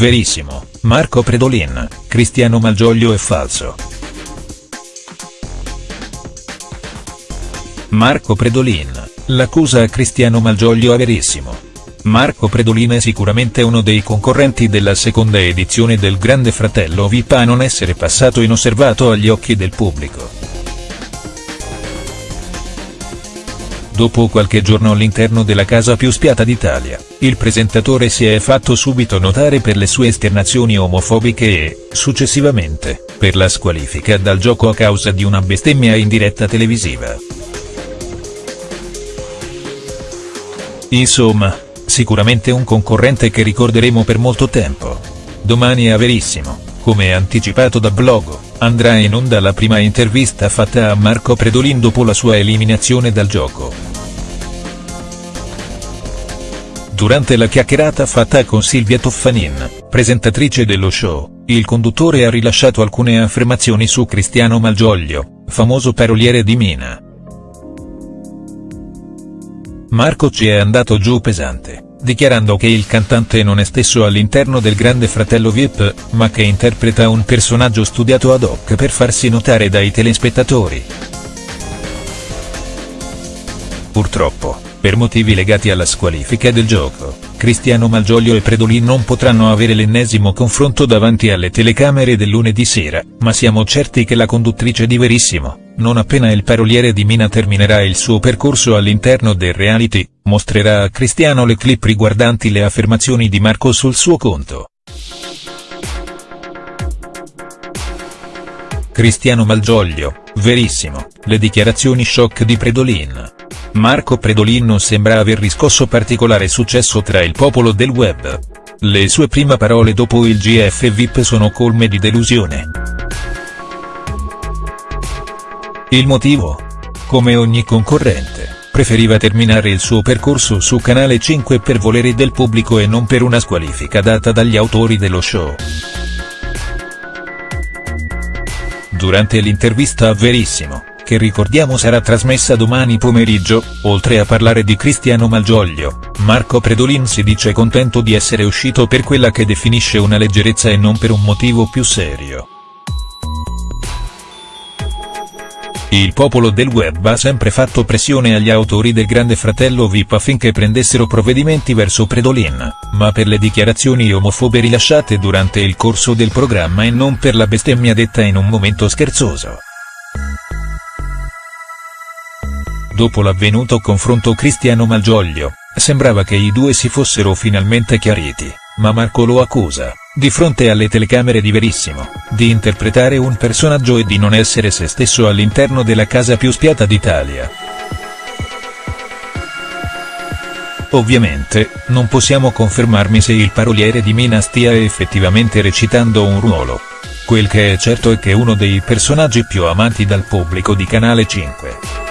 verissimo, Marco Predolin, Cristiano Malgioglio è falso. Marco Predolin, l'accusa a Cristiano Malgioglio è verissimo. Marco Predolin è sicuramente uno dei concorrenti della seconda edizione del Grande Fratello VIP a non essere passato inosservato agli occhi del pubblico. Dopo qualche giorno all'interno della casa più spiata d'Italia, il presentatore si è fatto subito notare per le sue esternazioni omofobiche e, successivamente, per la squalifica dal gioco a causa di una bestemmia in diretta televisiva. Insomma, sicuramente un concorrente che ricorderemo per molto tempo. Domani è Verissimo, come anticipato da Blogo, andrà in onda la prima intervista fatta a Marco Predolin dopo la sua eliminazione dal gioco. Durante la chiacchierata fatta con Silvia Toffanin, presentatrice dello show, il conduttore ha rilasciato alcune affermazioni su Cristiano Malgioglio, famoso paroliere di Mina. Marco ci è andato giù pesante, dichiarando che il cantante non è stesso all'interno del Grande Fratello VIP, ma che interpreta un personaggio studiato ad hoc per farsi notare dai telespettatori. Purtroppo, per motivi legati alla squalifica del gioco, Cristiano Malgioglio e Predolin non potranno avere l'ennesimo confronto davanti alle telecamere del lunedì sera, ma siamo certi che la conduttrice di Verissimo, non appena il paroliere di Mina terminerà il suo percorso all'interno del reality, mostrerà a Cristiano le clip riguardanti le affermazioni di Marco sul suo conto. Cristiano Malgioglio, verissimo, le dichiarazioni shock di Predolin. Marco Predolin non sembra aver riscosso particolare successo tra il popolo del web. Le sue prime parole dopo il GF VIP sono colme di delusione. Il motivo? Come ogni concorrente, preferiva terminare il suo percorso su Canale 5 per volere del pubblico e non per una squalifica data dagli autori dello show. Durante l'intervista a Verissimo, che ricordiamo sarà trasmessa domani pomeriggio, oltre a parlare di Cristiano Malgioglio, Marco Predolin si dice contento di essere uscito per quella che definisce una leggerezza e non per un motivo più serio. Il popolo del web ha sempre fatto pressione agli autori del Grande Fratello VIP affinché prendessero provvedimenti verso Predolin, ma per le dichiarazioni omofobe rilasciate durante il corso del programma e non per la bestemmia detta in un momento scherzoso. Dopo l'avvenuto confronto Cristiano Malgioglio, sembrava che i due si fossero finalmente chiariti, ma Marco lo accusa, di fronte alle telecamere di Verissimo, di interpretare un personaggio e di non essere se stesso all'interno della casa più spiata d'Italia. Ovviamente, non possiamo confermarmi se il paroliere di Mina stia effettivamente recitando un ruolo. Quel che è certo è che uno dei personaggi più amati dal pubblico di Canale 5.